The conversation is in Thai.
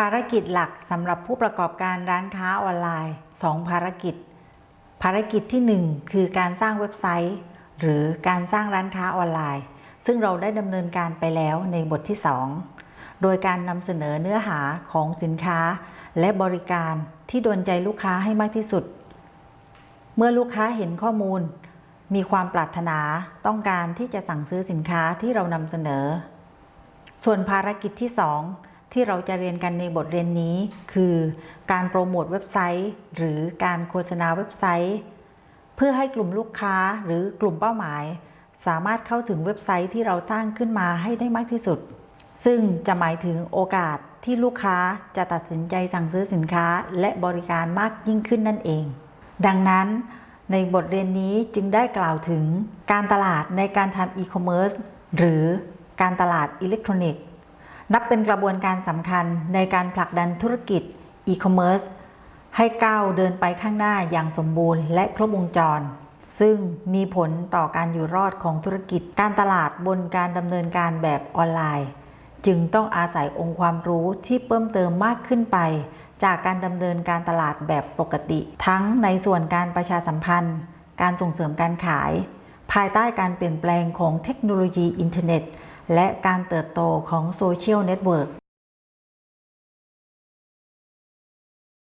ภารกิจหลักสำหรับผู้ประกอบการร้านค้าออนไลน์ 2 ภารกิจ ภารกิจที่ 1 คือการสร้างเว็บไซต์ หรือการสร้างร้านค้าออนไลน์ ซึ่งเราได้ดำเนินการไปแล้วในบทที่ 2 โดยการนำเสนอเนื้อหาของสินค้า และบริการที่โดนใจลูกค้าให้มากที่สุด เมื่อลูกค้าเห็นข้อมูล มีความปรารถนาต้องการที่จะสั่งซื้อสินค้าที่เรานำเสนอ ส่วนภารกิจที่ 2 ที่เราจะเรียนกันในบทเรียนนี้ คือการโปรโมทเว็บไซต์ หรือการโฆษณาเว็บไซต์ เพื่อให้กลุ่มลูกค้าหรือกลุ่มเป้าหมาย สามารถเข้าถึงเว็บไซต์ที่เราสร้างขึ้นมาให้ได้มากที่สุด ซึ่งจะหมายถึงโอกาสที่ลูกค้าจะตัดสินใจสั่งซื้อสินค้าและบริการมากยิ่งขึ้นนั่นเอง ดังนั้นในบทเรียนนี้จึงได้กล่าวถึงการตลาดในการทำอีคอมเมิร์ซหรือการตลาดอิเล็กทรอนิกส์ นับเป็นกระบวนการสำคัญในการผลักดันธุรกิจอีคอมเมิร์ซให้ก้าวเดินไปข้างหน้าอย่างสมบูรณ์และครบวงจร ซึ่งมีผลต่อการอยู่รอดของธุรกิจการตลาดบนการดำเนินการแบบออนไลน์ จึงต้องอาศัยองค์ความรู้ที่เพิ่มเติมมากขึ้นไป จากการดำเนินการตลาดแบบปกติ ทั้งในส่วนการประชาสัมพันธ์ การส่งเสริมการขาย ภายใต้การเปลี่ยนแปลงของเทคโนโลยีอินเทอร์เน็ต และการเติบโตของโซเชียลเน็ตเวิร์ก